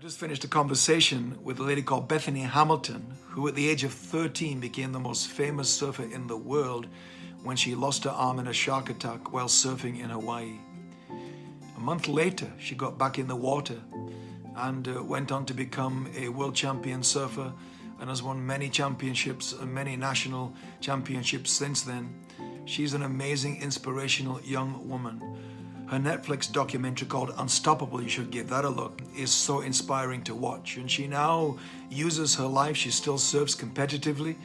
I just finished a conversation with a lady called Bethany Hamilton, who at the age of 13 became the most famous surfer in the world when she lost her arm in a shark attack while surfing in Hawaii. A month later, she got back in the water and uh, went on to become a world champion surfer and has won many championships and many national championships since then. She's an amazing, inspirational young woman her Netflix documentary called Unstoppable, you should give that a look, is so inspiring to watch. And she now uses her life, she still serves competitively,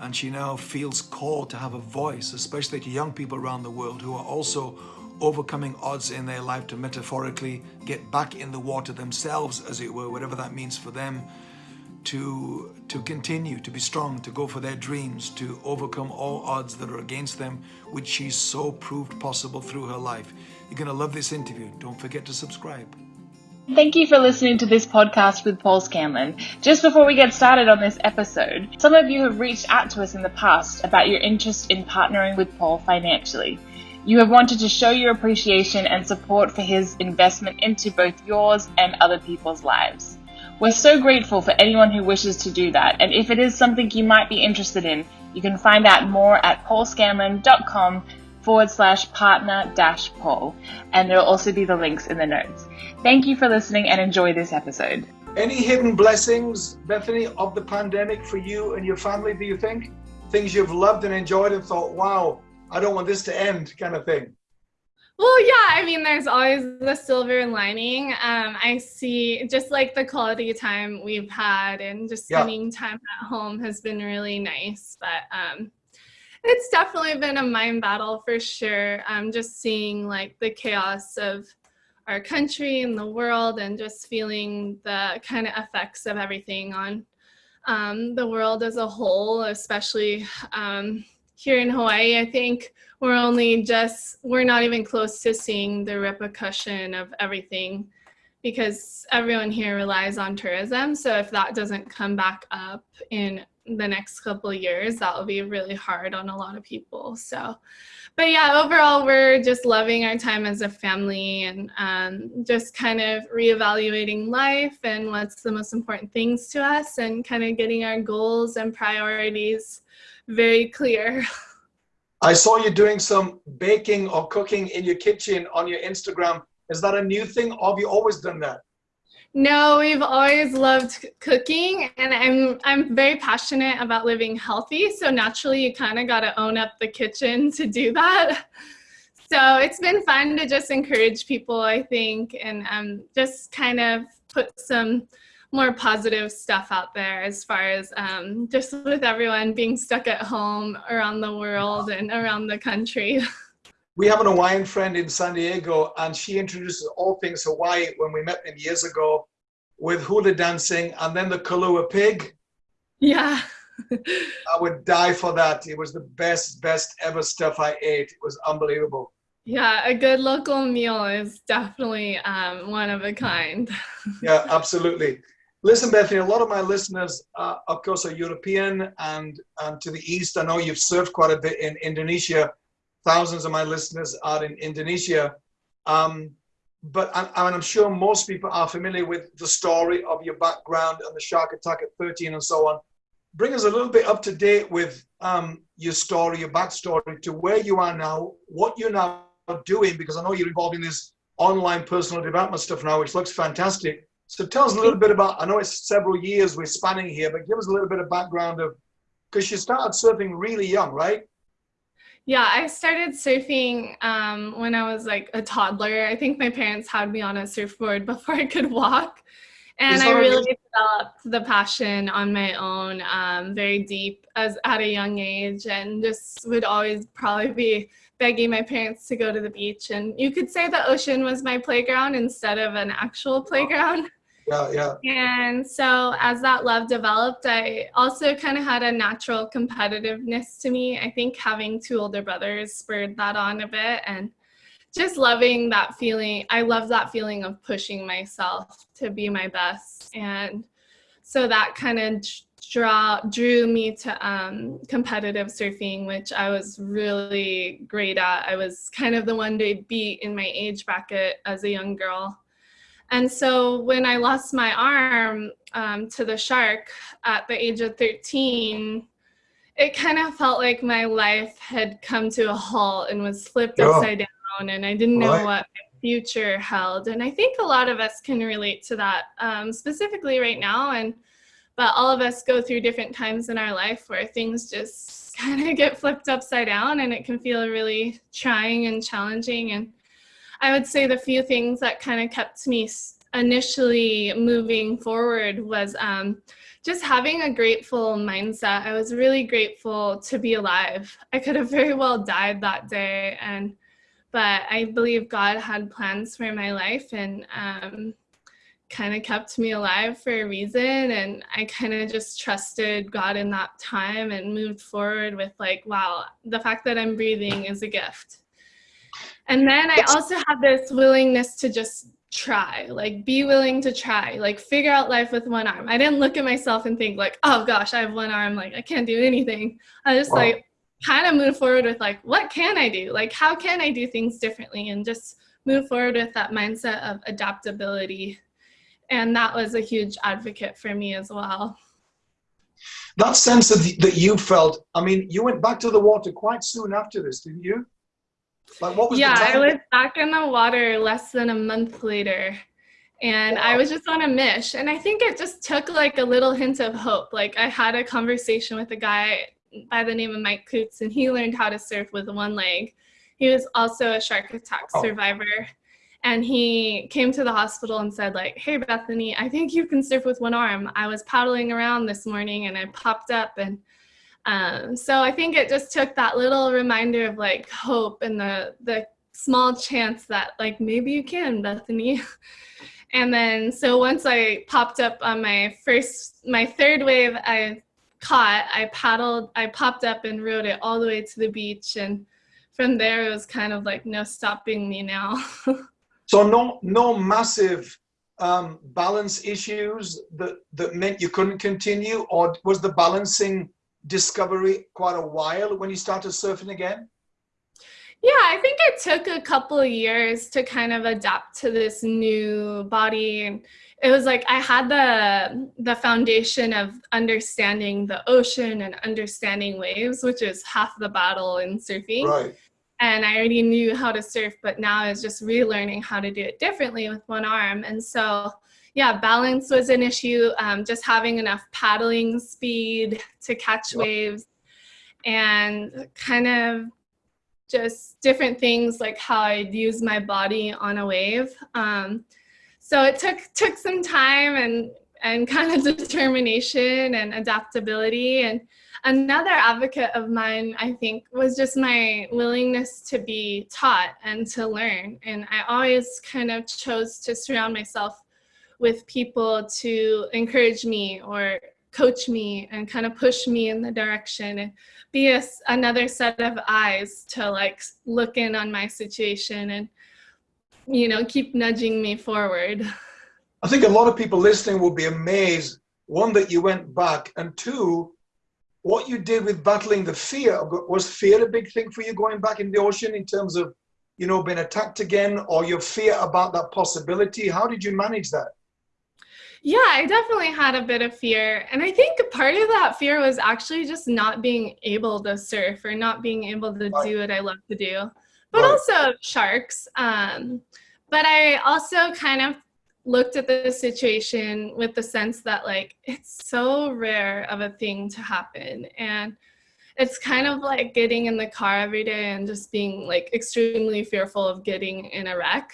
and she now feels called to have a voice, especially to young people around the world who are also overcoming odds in their life to metaphorically get back in the water themselves, as it were, whatever that means for them, to, to continue to be strong, to go for their dreams, to overcome all odds that are against them, which she so proved possible through her life. You're going to love this interview. Don't forget to subscribe. Thank you for listening to this podcast with Paul Scanlon. Just before we get started on this episode, some of you have reached out to us in the past about your interest in partnering with Paul financially. You have wanted to show your appreciation and support for his investment into both yours and other people's lives. We're so grateful for anyone who wishes to do that, and if it is something you might be interested in, you can find out more at paulscanlon.com forward slash partner dash Paul, and there'll also be the links in the notes. Thank you for listening and enjoy this episode. Any hidden blessings, Bethany, of the pandemic for you and your family, do you think? Things you've loved and enjoyed and thought, wow, I don't want this to end, kind of thing. Well, yeah, I mean, there's always the silver lining. Um, I see just like the quality time we've had and just spending yeah. time at home has been really nice. But um, it's definitely been a mind battle for sure. Um, just seeing like the chaos of our country and the world and just feeling the kind of effects of everything on um, the world as a whole, especially um, here in Hawaii, I think we're only just, we're not even close to seeing the repercussion of everything because everyone here relies on tourism. So if that doesn't come back up in the next couple years, that will be really hard on a lot of people. So, but yeah, overall, we're just loving our time as a family and um, just kind of reevaluating life and what's the most important things to us and kind of getting our goals and priorities very clear. I saw you doing some baking or cooking in your kitchen on your Instagram. Is that a new thing or have you always done that? No, we've always loved cooking and I'm I'm very passionate about living healthy. So naturally you kind of got to own up the kitchen to do that. So it's been fun to just encourage people, I think, and um, just kind of put some more positive stuff out there as far as um, just with everyone being stuck at home around the world and around the country. We have an Hawaiian friend in San Diego and she introduces all things Hawaii when we met them years ago with hula dancing and then the Kalua pig. Yeah. I would die for that. It was the best, best ever stuff I ate. It was unbelievable. Yeah, a good local meal is definitely um, one of a kind. yeah, absolutely. Listen, Bethany, a lot of my listeners, uh, of course, are European and, to the east. I know you've served quite a bit in Indonesia. Thousands of my listeners are in Indonesia. Um, but I, I'm sure most people are familiar with the story of your background and the shark attack at 13 and so on. Bring us a little bit up to date with um, your story, your backstory to where you are now, what you're now doing, because I know you're involved in this online personal development stuff now, which looks fantastic. So tell us a little bit about, I know it's several years we're spanning here, but give us a little bit of background of, because you started surfing really young, right? Yeah, I started surfing um, when I was like a toddler. I think my parents had me on a surfboard before I could walk. And I really developed the passion on my own um, very deep as at a young age and just would always probably be begging my parents to go to the beach. And you could say the ocean was my playground instead of an actual playground. Yeah, yeah. And so as that love developed, I also kind of had a natural competitiveness to me. I think having two older brothers spurred that on a bit and just loving that feeling. I love that feeling of pushing myself to be my best. And so that kind of draw drew me to um, competitive surfing, which I was really great at. I was kind of the one to beat in my age bracket as a young girl. And so when I lost my arm um, to the shark at the age of 13, it kind of felt like my life had come to a halt and was flipped yeah. upside down, and I didn't know right. what my future held. And I think a lot of us can relate to that, um, specifically right now. And but all of us go through different times in our life where things just kind of get flipped upside down, and it can feel really trying and challenging. And I would say the few things that kind of kept me initially moving forward was um, just having a grateful mindset. I was really grateful to be alive. I could have very well died that day, and but I believe God had plans for my life and um, kind of kept me alive for a reason. And I kind of just trusted God in that time and moved forward with like, wow, the fact that I'm breathing is a gift. And then I also have this willingness to just try, like be willing to try, like figure out life with one arm. I didn't look at myself and think like, oh gosh, I have one arm, like I can't do anything. I just wow. like kind of move forward with like, what can I do? Like, how can I do things differently? And just move forward with that mindset of adaptability. And that was a huge advocate for me as well. That sense of that you felt, I mean, you went back to the water quite soon after this, didn't you? Like what was yeah, I was back in the water less than a month later. And wow. I was just on a mish. And I think it just took like a little hint of hope. Like I had a conversation with a guy by the name of Mike Coots, and he learned how to surf with one leg. He was also a shark attack oh. survivor. And he came to the hospital and said, like, hey Bethany, I think you can surf with one arm. I was paddling around this morning and I popped up and um, so I think it just took that little reminder of like hope and the the small chance that like maybe you can, Bethany. and then so once I popped up on my first my third wave I caught, I paddled, I popped up and rode it all the way to the beach and from there it was kind of like no stopping me now. so no no massive um, balance issues that that meant you couldn't continue or was the balancing discovery quite a while when you started surfing again? Yeah, I think it took a couple of years to kind of adapt to this new body. And it was like I had the the foundation of understanding the ocean and understanding waves, which is half the battle in surfing. Right. And I already knew how to surf, but now it's just relearning how to do it differently with one arm. And so yeah, balance was an issue. Um, just having enough paddling speed to catch waves and kind of just different things like how I'd use my body on a wave. Um, so it took took some time and and kind of determination and adaptability. And another advocate of mine, I think, was just my willingness to be taught and to learn. And I always kind of chose to surround myself with people to encourage me or coach me and kind of push me in the direction and be a, another set of eyes to like look in on my situation and you know keep nudging me forward. I think a lot of people listening will be amazed one that you went back and two what you did with battling the fear was fear a big thing for you going back in the ocean in terms of you know being attacked again or your fear about that possibility? How did you manage that yeah, I definitely had a bit of fear. And I think part of that fear was actually just not being able to surf or not being able to do what I love to do, but right. also sharks. Um, but I also kind of looked at the situation with the sense that like it's so rare of a thing to happen and it's kind of like getting in the car every day and just being like extremely fearful of getting in a wreck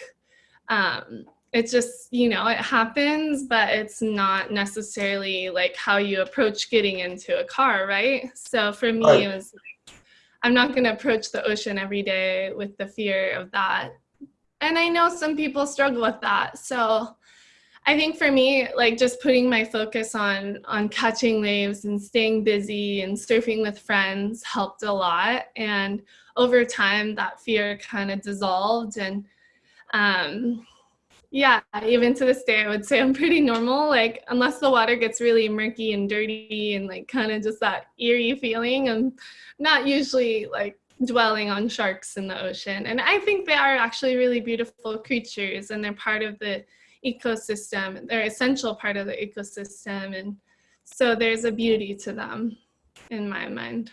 um, it's just you know it happens but it's not necessarily like how you approach getting into a car right? So for me right. it was like i'm not going to approach the ocean every day with the fear of that. And i know some people struggle with that. So i think for me like just putting my focus on on catching waves and staying busy and surfing with friends helped a lot. And over time that fear kind of dissolved and um yeah, even to this day, I would say I'm pretty normal. Like, unless the water gets really murky and dirty and like kind of just that eerie feeling, I'm not usually like dwelling on sharks in the ocean. And I think they are actually really beautiful creatures and they're part of the ecosystem. They're essential part of the ecosystem. And so there's a beauty to them in my mind.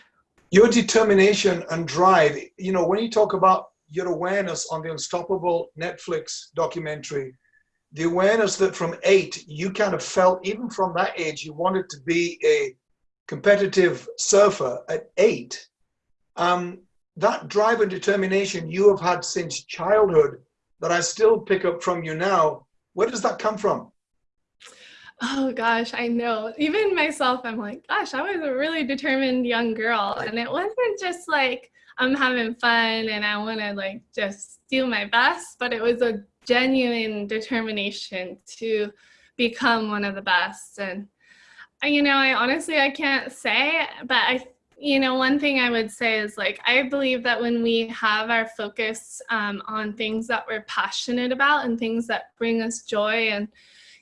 Your determination and drive, you know, when you talk about your awareness on the Unstoppable Netflix documentary, the awareness that from eight, you kind of felt, even from that age, you wanted to be a competitive surfer at eight. Um, that drive and determination you have had since childhood that I still pick up from you now, where does that come from? Oh gosh, I know. Even myself, I'm like, gosh, I was a really determined young girl. And it wasn't just like I'm having fun and I want to like just do my best, but it was a genuine determination to become one of the best. And you know, I honestly I can't say, but I you know, one thing I would say is like, I believe that when we have our focus um, on things that we're passionate about and things that bring us joy and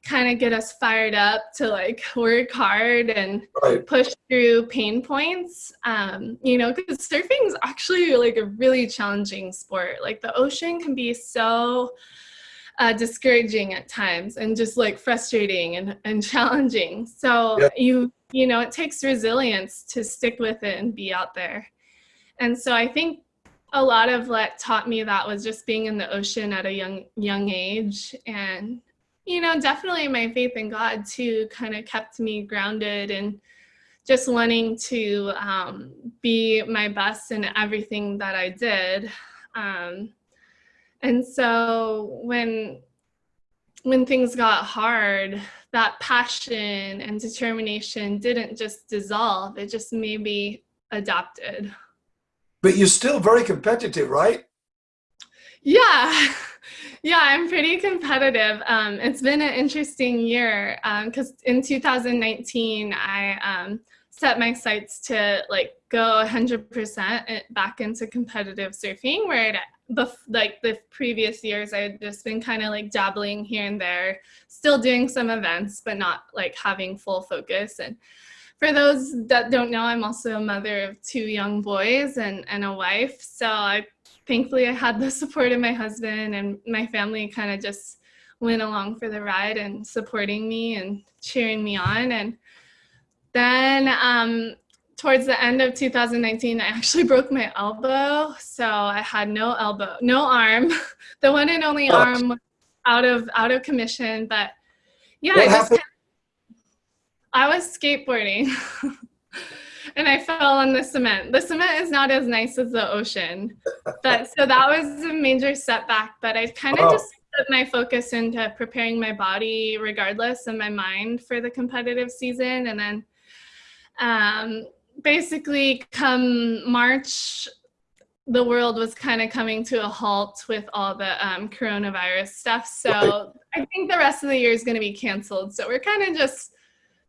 kind of get us fired up to like work hard and right. push through pain points, um, you know, because surfing is actually like a really challenging sport. Like the ocean can be so uh, discouraging at times and just like frustrating and, and challenging. So yep. you you know, it takes resilience to stick with it and be out there. And so I think a lot of what taught me that was just being in the ocean at a young young age and you know definitely my faith in god too kind of kept me grounded and just wanting to um, be my best in everything that i did um, and so when when things got hard that passion and determination didn't just dissolve, it just maybe adapted. But you're still very competitive, right? Yeah. Yeah, I'm pretty competitive. Um, it's been an interesting year because um, in 2019, I um, set my sights to like go 100% back into competitive surfing where like the previous years i had just been kind of like dabbling here and there still doing some events but not like having full focus and for those that don't know i'm also a mother of two young boys and and a wife so i thankfully i had the support of my husband and my family kind of just went along for the ride and supporting me and cheering me on and then um, towards the end of 2019, I actually broke my elbow. So I had no elbow, no arm. the one and only oh. arm was out of out of commission. But yeah, I, just, I was skateboarding. and I fell on the cement. The cement is not as nice as the ocean. But so that was a major setback. But I kind of oh. just put my focus into preparing my body regardless and my mind for the competitive season. And then um, basically come March, the world was kind of coming to a halt with all the um, coronavirus stuff. So right. I think the rest of the year is going to be canceled. So we're kind of just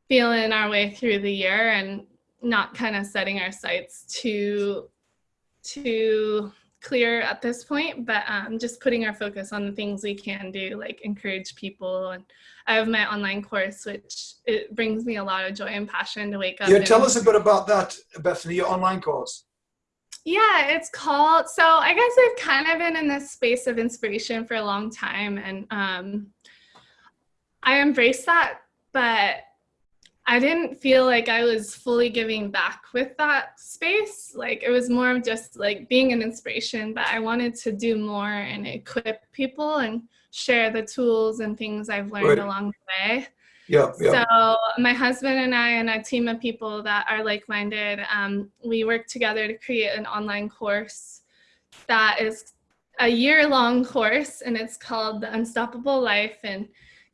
feeling our way through the year and not kind of setting our sights too too clear at this point, but um, just putting our focus on the things we can do, like encourage people. And I have my online course, which it brings me a lot of joy and passion to wake up. Yeah, tell us a bit about that, Bethany, your online course. Yeah, it's called, so I guess I've kind of been in this space of inspiration for a long time and um, I embrace that, but I didn't feel like I was fully giving back with that space. Like it was more of just like being an inspiration, but I wanted to do more and equip people and share the tools and things I've learned right. along the way. Yeah, yeah. So my husband and I and a team of people that are like-minded, um, we work together to create an online course that is a year-long course and it's called The Unstoppable Life and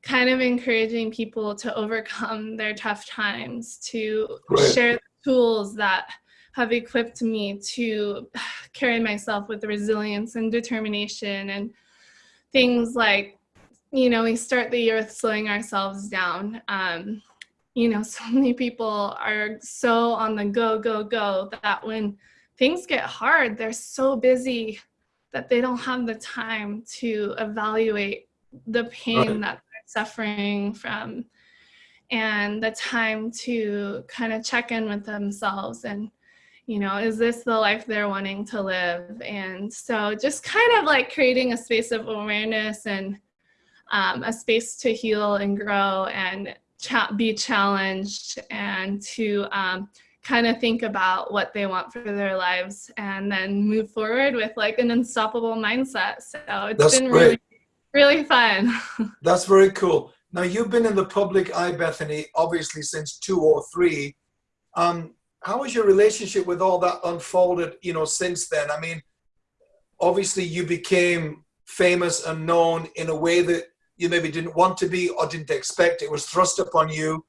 kind of encouraging people to overcome their tough times, to right. share the tools that have equipped me to carry myself with resilience and determination and things like, you know, we start the year with slowing ourselves down. Um, you know, so many people are so on the go, go, go that when things get hard, they're so busy that they don't have the time to evaluate the pain right. that suffering from and the time to kind of check in with themselves and you know is this the life they're wanting to live and so just kind of like creating a space of awareness and um, a space to heal and grow and cha- be challenged and to um, kind of think about what they want for their lives and then move forward with like an unstoppable mindset. So it's That's been great. really, really fun. That's very cool. Now you've been in the public eye, Bethany, obviously since two or three. Um, how has your relationship with all that unfolded, you know, since then? I mean, obviously you became famous and known in a way that you maybe didn't want to be or didn't expect. It was thrust upon you.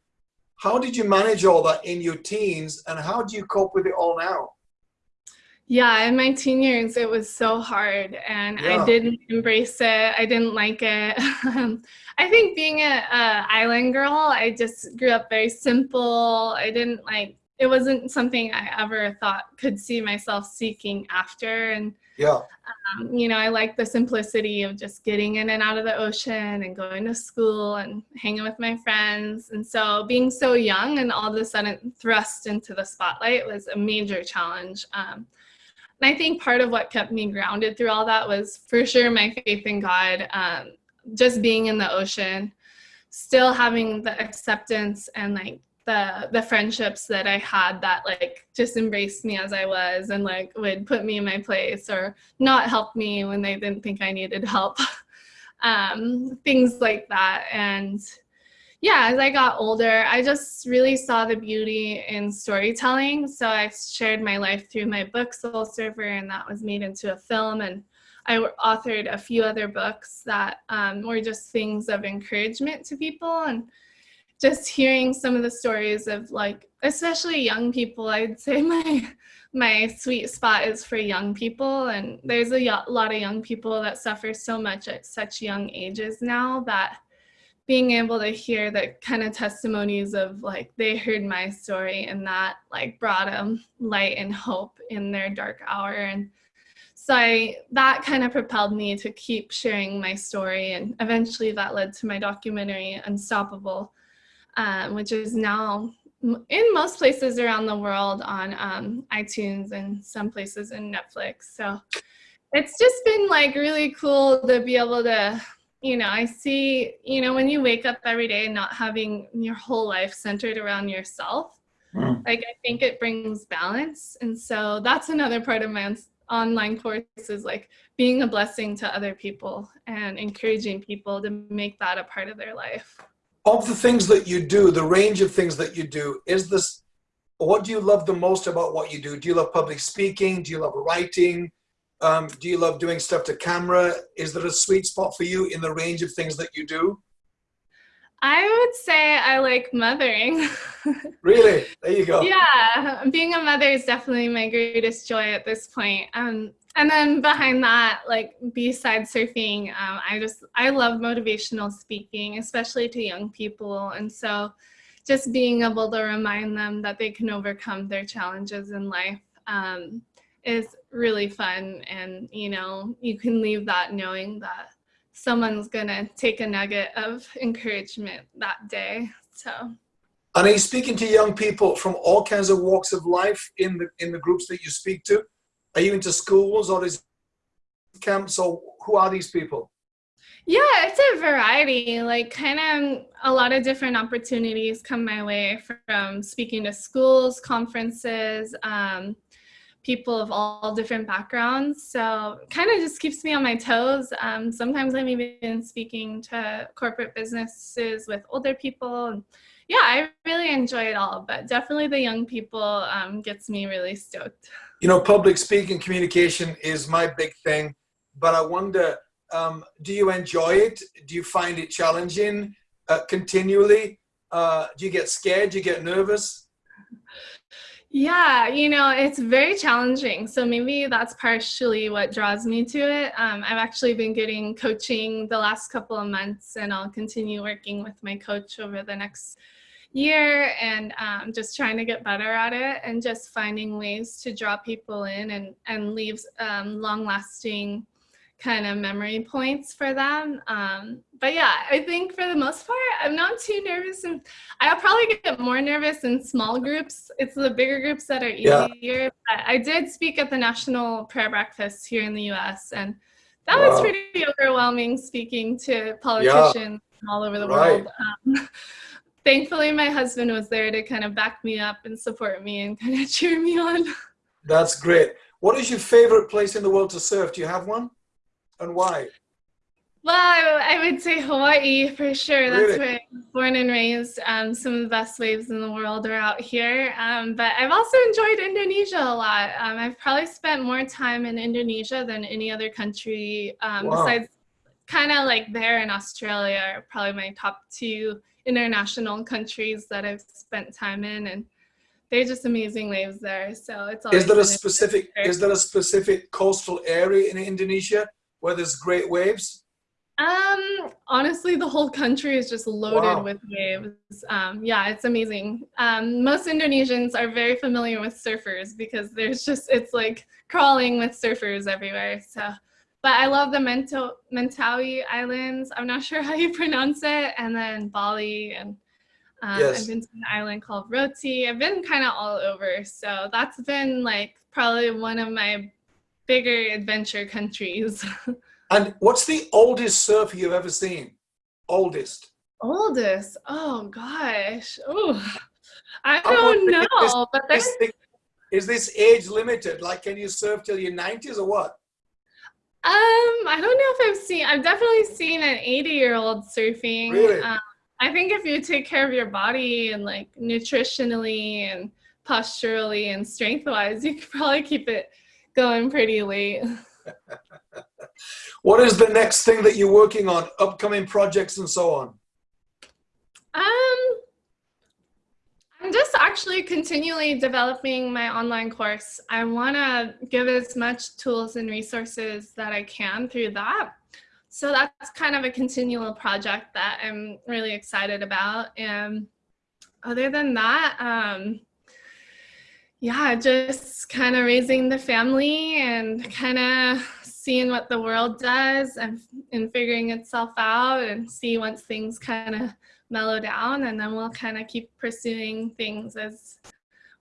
How did you manage all that in your teens and how do you cope with it all now? Yeah, in my teen years, it was so hard and Yeah. I didn't embrace it. I didn't like it. I think being a, a island girl, I just grew up very simple. I didn't like, it wasn't something I ever thought could see myself seeking after. And Yeah, um, you know, I like the simplicity of just getting in and out of the ocean and going to school and hanging with my friends. And so being so young and all of a sudden thrust into the spotlight was a major challenge. Um, and I think part of what kept me grounded through all that was for sure my faith in God, um, just being in the ocean, still having the acceptance and like the the friendships that I had that like just embraced me as I was and like would put me in my place or not help me when they didn't think I needed help. um, things like that. And yeah, as I got older, I just really saw the beauty in storytelling. So I shared my life through my book Soul Surfer, and that was made into a film. And I authored a few other books that um, were just things of encouragement to people and just hearing some of the stories of like especially young people i'd say my my sweet spot is for young people and there's a lot of young people that suffer so much at such young ages now that being able to hear the kind of testimonies of like they heard my story and that like brought them light and hope in their dark hour. And so I, that kind of propelled me to keep sharing my story and eventually that led to my documentary unstoppable um, which is now in most places around the world on um, itunes and some places in netflix. So it's just been like really cool to be able to you know i see you know when you wake up every day and not having your whole life centered around yourself Mm. like i think it brings balance and so that's another part of my online course is like being a blessing to other people and encouraging people to make that a part of their life of the things that you do, the range of things that you do, is this what do you love the most about what you do? Do you love public speaking? Do you love writing? Um, do you love doing stuff to camera? Is there a sweet spot for you in the range of things that you do? i would say i like mothering Really? There you go. yeah being a mother is definitely my greatest joy at this point um and then behind that like besides surfing um, i just i love motivational speaking especially to young people and so just being able to remind them that they can overcome their challenges in life um, is really fun and you know you can leave that knowing that someone's gonna take a nugget of encouragement that day so And are you speaking to young people from all kinds of walks of life in the in the groups that you speak to? Are you into schools or is camps or who are these people? Yeah, it's a variety. Like, kind of a lot of different opportunities come my way from speaking to schools, conferences, um, people of all different backgrounds. So, kind of just keeps me on my toes. Um, sometimes I'm even speaking to corporate businesses with older people. Yeah, I really enjoy it all, but definitely the young people um, gets me really stoked. You know, public speaking communication is my big thing, but I wonder, um, do you enjoy it? Do you find it challenging uh, continually? Uh, do you get scared? Do you get nervous? Yeah, you know, it's very challenging. So maybe that's partially what draws me to it. Um, I've actually been getting coaching the last couple of months, and I'll continue working with my coach over the next year and um, just trying to get better at it and just finding ways to draw people in and, and leave um, long lasting kind of memory points for them. Um, but yeah, I think for the most part, I'm not too nervous. And I'll probably get more nervous in small groups. It's the bigger groups that are Yeah. easier. But I did speak at the National Prayer Breakfast here in the US, and that wow. was pretty overwhelming speaking to politicians yeah. all over the right. world. Um, thankfully, my husband was there to kind of back me up and support me and kind of cheer me on. That's great. What is your favorite place in the world to surf? Do you have one? And why? Well, I, would say Hawaii for sure. That's really? where I was born and raised. Um, some of the best waves in the world are out here. Um, but I've also enjoyed Indonesia a lot. Um, I've probably spent more time in Indonesia than any other country um, wow. besides kind of like there in Australia are probably my top two international countries that I've spent time in. And they're just amazing waves there. So it's Is there a specific, is there a specific coastal area in Indonesia where there's great waves? Um, honestly, the whole country is just loaded wow. with waves. Um, yeah, it's amazing. Um, most Indonesians are very familiar with surfers because there's just, it's like crawling with surfers everywhere. So, but I love the Mento, Mentawai Islands. I'm not sure how you pronounce it. And then Bali and um, yes. I've been to an island called Roti. I've been kind of all over. So that's been like probably one of my bigger adventure countries. And what's the oldest surfer you've ever seen? Oldest. Oldest? Oh gosh. Oh, I don't know. This, but this thing, is this age limited? Like, can you surf till your 90s or what? Um, I don't know if I've seen. I've definitely seen an 80 year old surfing. Really? Um, I think if you take care of your body and like nutritionally and posturally and strength wise, you could probably keep it going pretty late. What is the next thing that you're working on? Upcoming projects and so on? Um, I'm just actually continually developing my online course. I want to give as much tools and resources that I can through that. So that's kind of a continual project that I'm really excited about. And other than that, um, yeah, just kind of raising the family and kind of seeing what the world does and, and figuring itself out and see once things kind of mellow down and then we'll kind of keep pursuing things as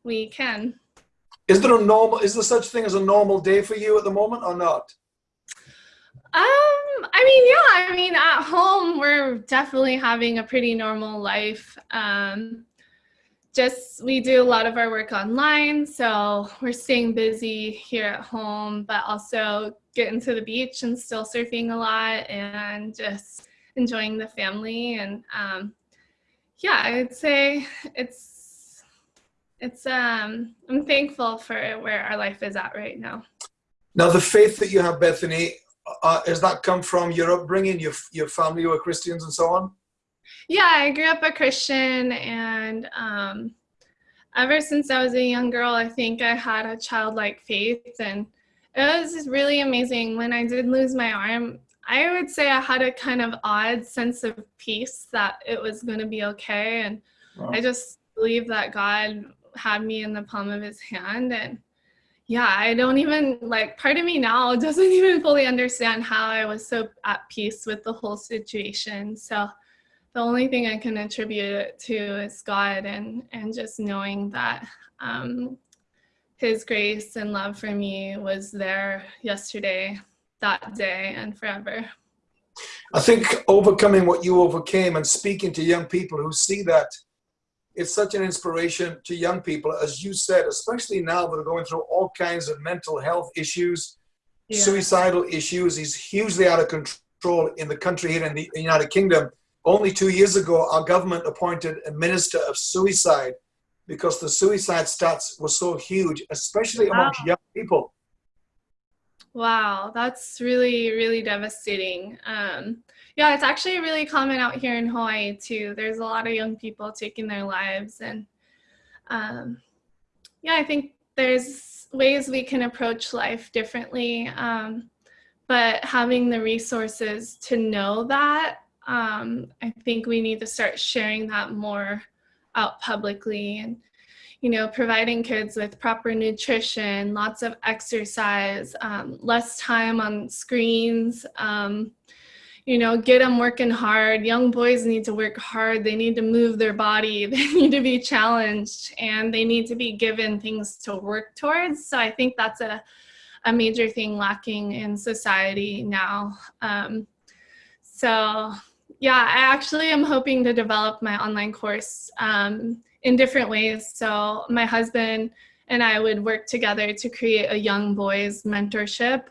we can. Is there a normal, is there such thing as a normal day for you at the moment or not? Um, I mean, yeah, I mean, at home, we're definitely having a pretty normal life. Um, just we do a lot of our work online so we're staying busy here at home but also getting to the beach and still surfing a lot and just enjoying the family and um, yeah i'd say it's it's um i'm thankful for where our life is at right now. Now the faith that you have bethany uh, has that come from your upbringing your your family were christians and so on yeah, I grew up a Christian and um, ever since I was a young girl, I think I had a childlike faith and it was really amazing. When I did lose my arm, I would say I had a kind of odd sense of peace that it was going to be okay. And wow. I just believe that God had me in the palm of his hand. And yeah, I don't even like part of me now doesn't even fully understand how I was so at peace with the whole situation. So the only thing I can attribute it to is God and, and just knowing that um, his grace and love for me was there yesterday, that day, and forever. I think overcoming what you overcame and speaking to young people who see that it's such an inspiration to young people, as you said, especially now that are going through all kinds of mental health issues, yeah. suicidal issues. He's hugely out of control in the country here in the United Kingdom only two years ago, our government appointed a minister of suicide because the suicide stats were so huge, especially wow. amongst young people. Wow, that's really, really devastating. Um, yeah, it's actually really common out here in Hawaii too. There's a lot of young people taking their lives. And um, yeah, I think there's ways we can approach life differently. Um, but having the resources to know that um, I think we need to start sharing that more out publicly and you know providing kids with proper nutrition lots of exercise um, less time on screens um, you know get them working hard. Young boys need to work hard. They need to move their body. They need to be challenged and they need to be given things to work towards. So i think that's a a major thing lacking in society now. Um, so yeah, I actually am hoping to develop my online course um, in different ways. So my husband and I would work together to create a young boys mentorship.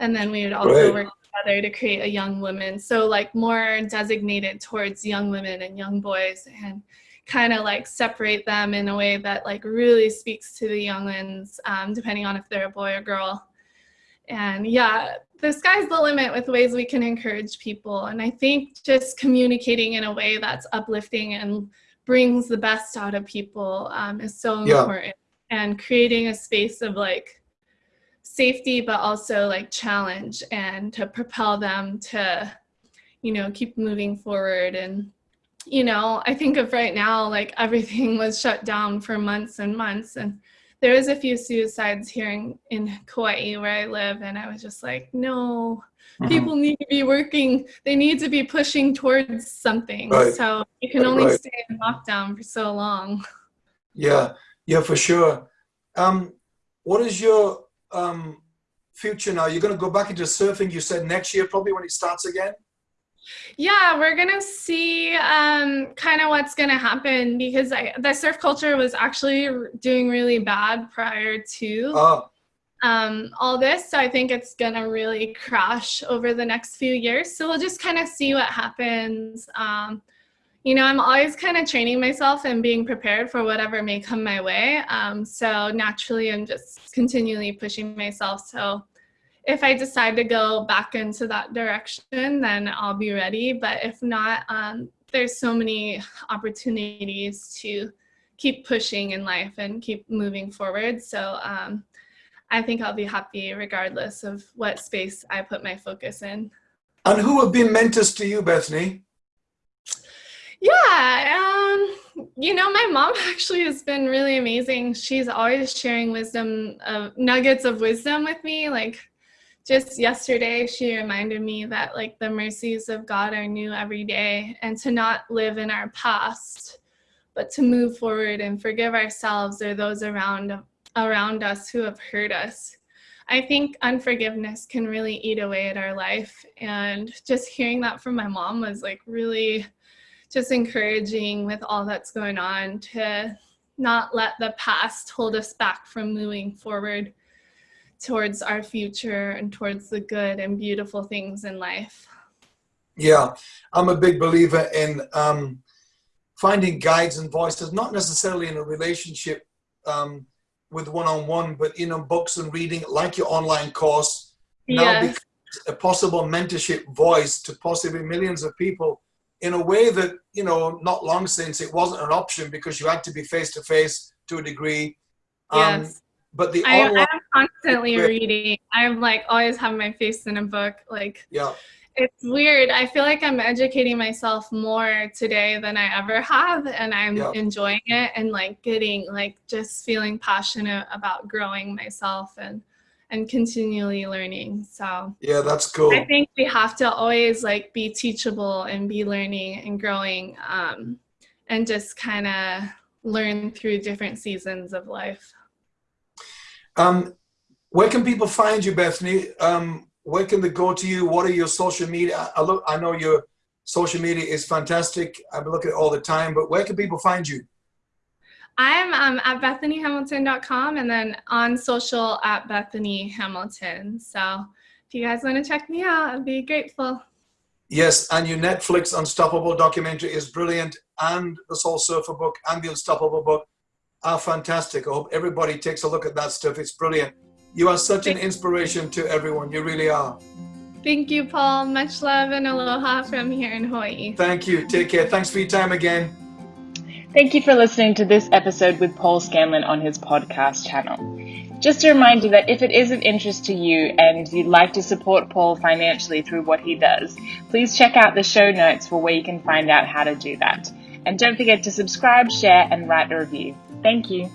And then we would also work together to create a young women. So like more designated towards young women and young boys and kind of like separate them in a way that like really speaks to the young ones, um, depending on if they're a boy or girl. And yeah, the sky's the limit with ways we can encourage people. And I think just communicating in a way that's uplifting and brings the best out of people um, is so yeah. important. And creating a space of like safety, but also like challenge and to propel them to, you know, keep moving forward. And, you know, I think of right now, like everything was shut down for months and months. And there was a few suicides here in, in Kauai where I live, and I was just like, no, mm-hmm. people need to be working. They need to be pushing towards something. Right. So you can right, only right. stay in lockdown for so long. Yeah, yeah, for sure. Um, what is your um, future now? You're going to go back into surfing. You said next year, probably when it starts again. Yeah, we're gonna see um, kind of what's gonna happen because I, the surf culture was actually doing really bad prior to oh. um, all this. So I think it's gonna really crash over the next few years. So we'll just kind of see what happens. Um, you know, I'm always kind of training myself and being prepared for whatever may come my way. Um, so naturally, I'm just continually pushing myself. So if I decide to go back into that direction, then I'll be ready. But if not, um, there's so many opportunities to keep pushing in life and keep moving forward. So um, I think I'll be happy regardless of what space I put my focus in. And who have been mentors to you, Bethany? Yeah, um, you know, my mom actually has been really amazing. She's always sharing wisdom, uh, nuggets of wisdom with me. Like just yesterday she reminded me that like the mercies of God are new every day and to not live in our past but to move forward and forgive ourselves or those around around us who have hurt us. I think unforgiveness can really eat away at our life and just hearing that from my mom was like really just encouraging with all that's going on to not let the past hold us back from moving forward towards our future and towards the good and beautiful things in life. Yeah, I'm a big believer in um, finding guides and voices, not necessarily in a relationship um, with one-on-one, but in books and reading, like your online course, now yes. a possible mentorship voice to possibly millions of people in a way that, you know, not long since it wasn't an option because you had to be face-to-face -to, -face to a degree. Um, yes. But the I, online, I'm constantly reading. I'm like always have my face in a book. Like yeah. It's weird. I feel like I'm educating myself more today than I ever have and I'm yeah. enjoying it and like getting like just feeling passionate about growing myself and and continually learning. So yeah, that's cool. I think we have to always like be teachable and be learning and growing um, and just kind of learn through different seasons of life. Um, where can people find you, Bethany? Um, where can they go to you? What are your social media? I, look, I know your social media is fantastic. I look at it all the time, but where can people find you? I'm um, at bethanyhamilton.com and then on social at Bethany Hamilton. So if you guys want to check me out, I'd be grateful. Yes, and your Netflix Unstoppable documentary is brilliant, and the Soul Surfer book and the Unstoppable book are fantastic. I hope everybody takes a look at that stuff. It's brilliant. You are such an inspiration to everyone. You really are. Thank you, Paul. Much love and aloha from here in Hawaii. Thank you. Take care. Thanks for your time again. Thank you for listening to this episode with Paul Scanlon on his podcast channel. Just a reminder that if it is of interest to you and you'd like to support Paul financially through what he does, please check out the show notes for where you can find out how to do that. And don't forget to subscribe, share, and write a review. Thank you.